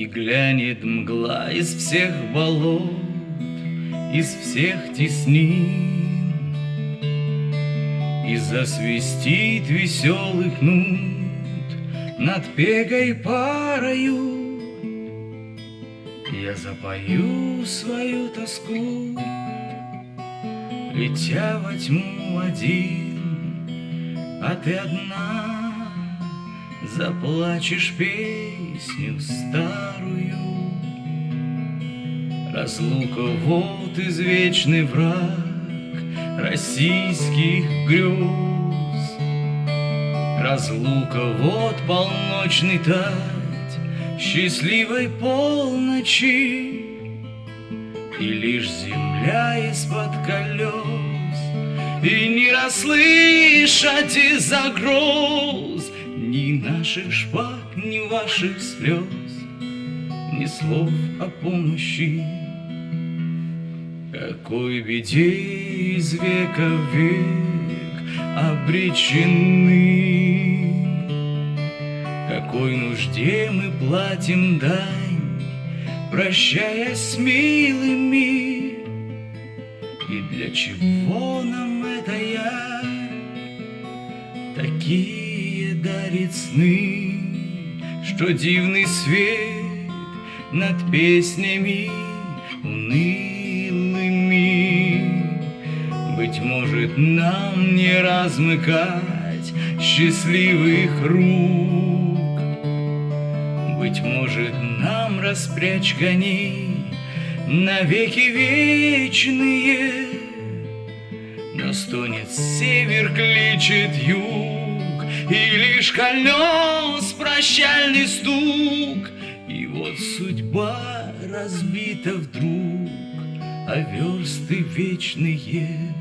И глянет мгла из всех болот, из всех теснин, И засвистит веселых нут над пегой парою. Я запою свою тоску, летя во тьму один, а ты одна Заплачешь песню старую. Разлука вот извечный враг Российских грез. Разлука вот полночный тать Счастливой полночи, И лишь земля из-под колес, И не расслышать из-за гроз ни наших шпаг, ни ваших слез, Ни слов о помощи. Какой беде из века в век обречены, Какой нужде мы платим дань, Прощаясь с милыми, И для чего нам это я? Такие дарит сны, Что дивный свет над песнями унылыми. Быть может, нам не размыкать счастливых рук, Быть может, нам распрячь коней навеки вечные, Но стонет север, кличет юг, и лишь колес прощальный стук, И вот судьба разбита вдруг, А версты вечные